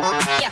Yeah.